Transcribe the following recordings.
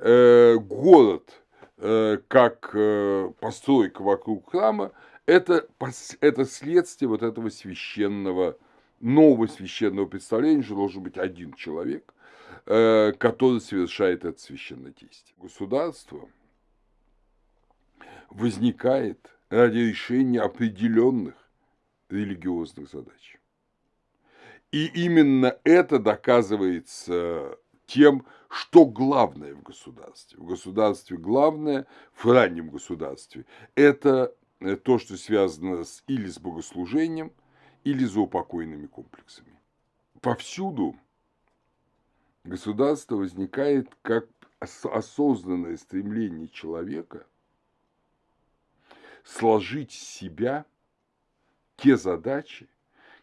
э, город э, как э, постройка вокруг храма это, это следствие вот этого священного, нового священного представления, что должен быть один человек, э, который совершает это священное действие. Государство возникает ради решения определенных религиозных задач. И именно это доказывается тем, что главное в государстве. В государстве главное, в раннем государстве, это то, что связано с, или с богослужением, или с заупокойными комплексами. Повсюду государство возникает как осознанное стремление человека сложить себя те задачи,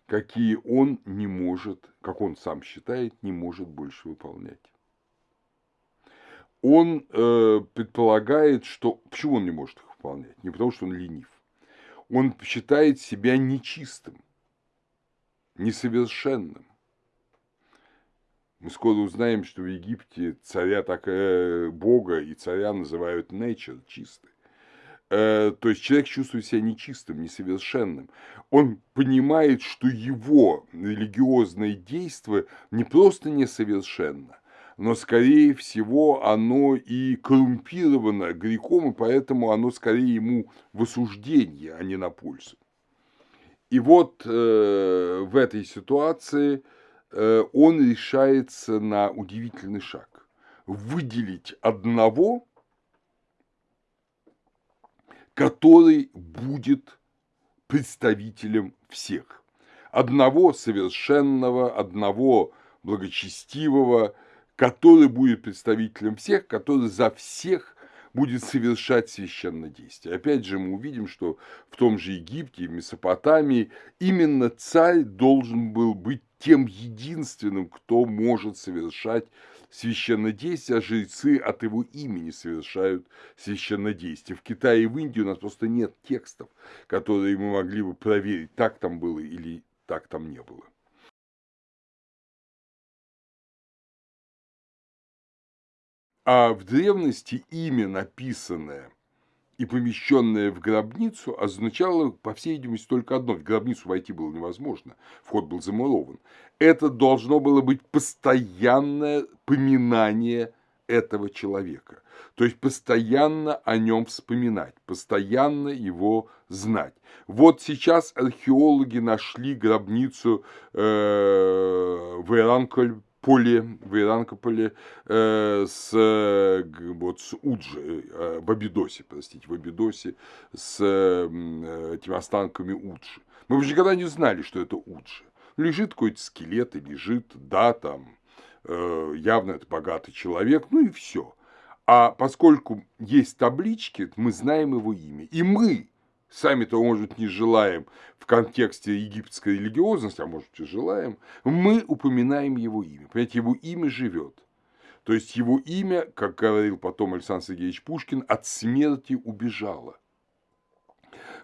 какие он не может, как он сам считает, не может больше выполнять. Он э, предполагает, что... Почему он не может их выполнять? Не потому, что он ленив. Он считает себя нечистым, несовершенным. Мы скоро узнаем, что в Египте царя так, э, Бога и царя называют nature, чистый. Э, то есть человек чувствует себя нечистым, несовершенным. Он понимает, что его религиозное действие не просто несовершенно, но, скорее всего, оно и коррумпировано грехом, и поэтому оно скорее ему в осуждение, а не на пользу. И вот э, в этой ситуации э, он решается на удивительный шаг. Выделить одного который будет представителем всех. Одного совершенного, одного благочестивого, который будет представителем всех, который за всех будет совершать священное действие. Опять же, мы увидим, что в том же Египте, в Месопотамии именно царь должен был быть тем единственным, кто может совершать священнодействие, а жрецы от его имени совершают священнодействие. В Китае и в Индии у нас просто нет текстов, которые мы могли бы проверить, так там было или так там не было. А в древности имя, написанное и помещенное в гробницу, означало, по всей видимости, только одно. В гробницу войти было невозможно, вход был замурован. Это должно было быть постоянное поминание этого человека. То есть постоянно о нем вспоминать, постоянно его знать. Вот сейчас археологи нашли гробницу э, в Иранколь поле, в Иранкополе э, с, вот, с Уджи, э, в Абидосе, простите, в Абидосе с э, этими останками Уджи. Мы уже никогда не знали, что это Уджи. Лежит какой-то скелет и лежит, да, там, э, явно это богатый человек, ну и все. А поскольку есть таблички, мы знаем его имя. И мы, сами-то, может, не желаем в контексте египетской религиозности, а может, и желаем, мы упоминаем его имя. Понимаете, его имя живет. То есть его имя, как говорил потом Александр Сергеевич Пушкин, от смерти убежало.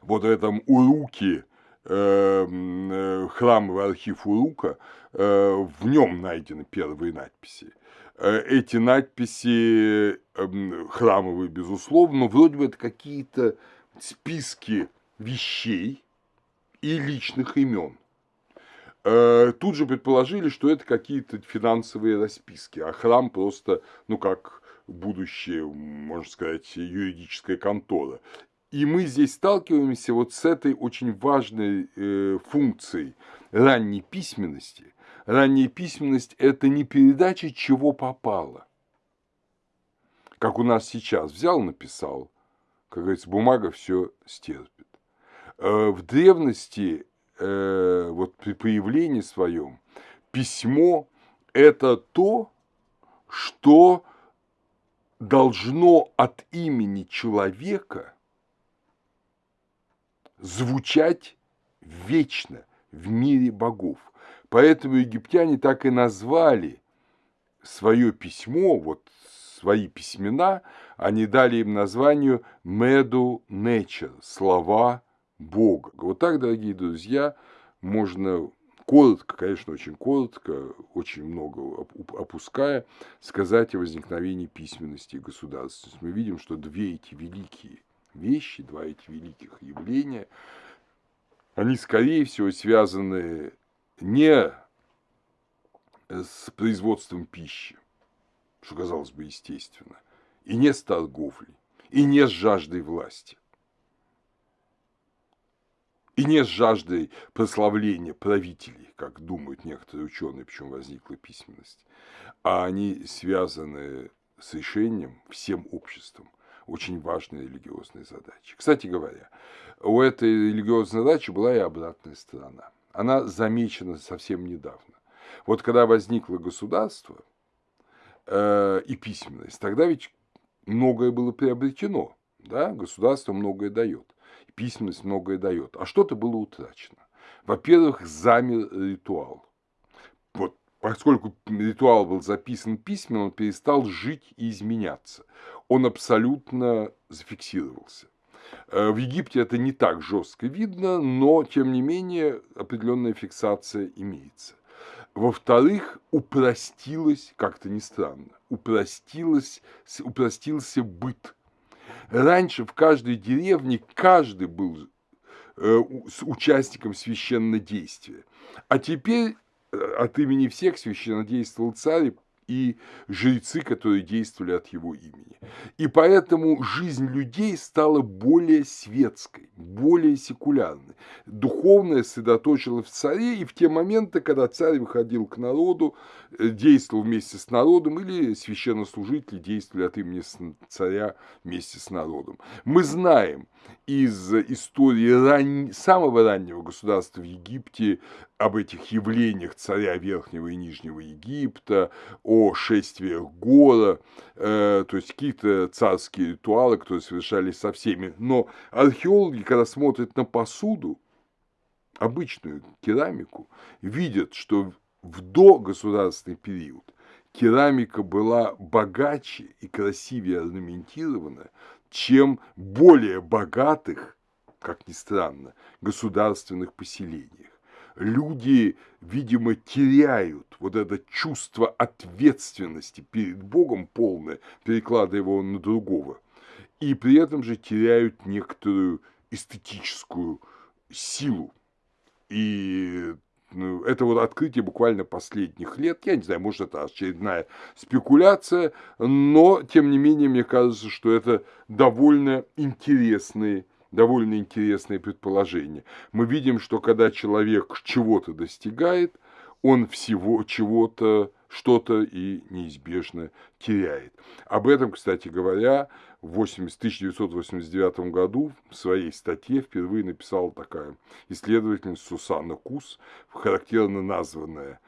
Вот в этом уруке, э, э, храмовый архив Урука, э, в нем найдены первые надписи. Эти надписи эм, храмовые, безусловно, но вроде бы это какие-то списки вещей и личных имен. Э, тут же предположили, что это какие-то финансовые расписки, а храм просто, ну как будущее, можно сказать, юридическая контора. И мы здесь сталкиваемся вот с этой очень важной э, функцией ранней письменности. Ранняя письменность – это не передача, чего попало. Как у нас сейчас взял, написал, как говорится, бумага все стерпит. Э, в древности, э, вот при появлении своем, письмо – это то, что должно от имени человека звучать вечно в мире богов. Поэтому египтяне так и назвали свое письмо, вот свои письмена, они дали им название Medu Nature, слова Бога. Вот так, дорогие друзья, можно коротко, конечно, очень коротко, очень много опуская, сказать о возникновении письменности и государственности. Мы видим, что две эти великие вещи, два эти великих явления, они, скорее всего, связаны не с производством пищи, что казалось бы естественно, и не с торговлей, и не с жаждой власти, и не с жаждой прославления правителей, как думают некоторые ученые, почему возникла письменность, а они связаны с решением всем обществом очень важной религиозной задачи. Кстати говоря, у этой религиозной задачи была и обратная сторона. Она замечена совсем недавно. Вот когда возникло государство э, и письменность, тогда ведь многое было приобретено, да, государство многое дает, письменность многое дает, а что-то было утрачено. Во-первых, замер ритуал. Вот поскольку ритуал был записан письменно, он перестал жить и изменяться. Он абсолютно зафиксировался. Э, в Египте это не так жестко видно, но тем не менее определенная фиксация имеется. Во-вторых, упростилось, как-то не странно, упростилось, упростился быт. Раньше в каждой деревне каждый был э, участником священнодействия. А теперь э, от имени всех священнодействовал царь и жрецы, которые действовали от его имени. И поэтому жизнь людей стала более светской, более секулярной. Духовное сосредоточилось в царе, и в те моменты, когда царь выходил к народу, э, действовал вместе с народом, или священнослужители действовали от имени царя вместе с народом. Мы знаем из истории ран... самого раннего государства в Египте об этих явлениях царя Верхнего и Нижнего Египта, о шествиях Гора, э, то есть какие-то царские ритуалы, которые совершались со всеми. Но археологи, когда смотрят на посуду, обычную керамику, видят, что в догосударственный период керамика была богаче и красивее орнаментирована, чем более богатых, как ни странно, государственных поселениях люди, видимо, теряют вот это чувство ответственности перед Богом полное, перекладывая его на другого, и при этом же теряют некоторую эстетическую силу. И это вот открытие буквально последних лет. Я не знаю, может, это очередная спекуляция, но, тем не менее, мне кажется, что это довольно интересные довольно интересное предположение. Мы видим, что когда человек чего-то достигает, он всего чего-то, что-то и неизбежно теряет. Об этом, кстати говоря, в 1989 году в своей статье впервые написала такая исследовательница Сусанна Кус, характерно названная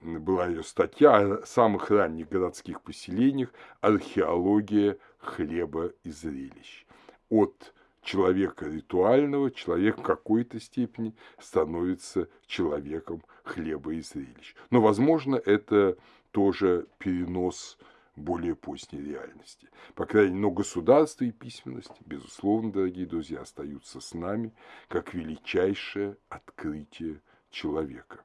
была ее статья о самых ранних городских поселениях «Археология хлеба и зрелищ». От человека ритуального, человек в какой-то степени становится человеком хлеба и зрелищ. Но, возможно, это тоже перенос более поздней реальности. По крайней мере, но государство и письменность, безусловно, дорогие друзья, остаются с нами как величайшее открытие человека.